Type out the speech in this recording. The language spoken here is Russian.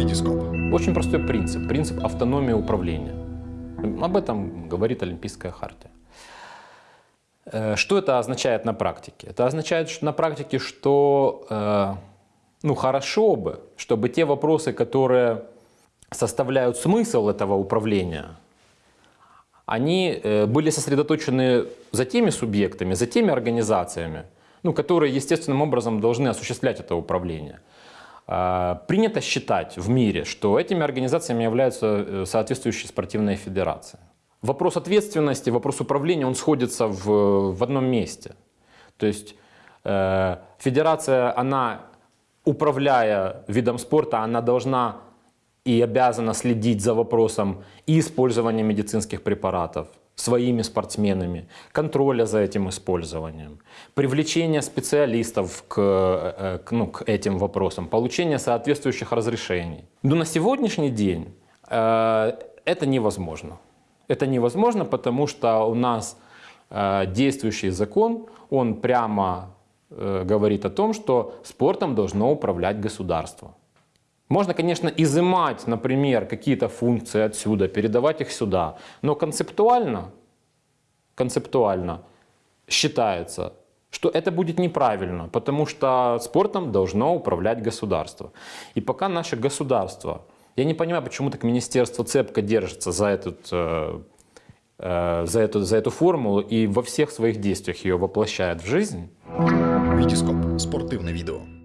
Витископ. Очень простой принцип, принцип автономии управления. Об этом говорит Олимпийская хартия. Э, Что это означает на практике? Это означает что на практике, что э, ну, хорошо бы, чтобы те вопросы, которые составляют смысл этого управления, они э, были сосредоточены за теми субъектами, за теми организациями, ну, которые естественным образом должны осуществлять это управление. А, Принято считать в мире, что этими организациями являются э, соответствующие спортивные федерации. Вопрос ответственности, вопрос управления, он сходится в, в одном месте. То есть э, федерация, она, управляя видом спорта, она должна и обязана следить за вопросом и использования медицинских препаратов своими спортсменами, контроля за этим использованием, привлечения специалистов к, э, к, ну, к этим вопросам, получения соответствующих разрешений. Но на сегодняшний день э, это невозможно. Это невозможно, потому что у нас э, действующий закон, он прямо э, говорит о том, что спортом должно управлять государство. Можно, конечно, изымать, например, какие-то функции отсюда, передавать их сюда, но концептуально, концептуально считается, что это будет неправильно, потому что спортом должно управлять государство. И пока наше государство, я не понимаю, почему так министерство цепко держится за, этот, э, э, за, эту, за эту формулу и во всех своих действиях ее воплощает в жизнь, Витископ. Спортивне відео.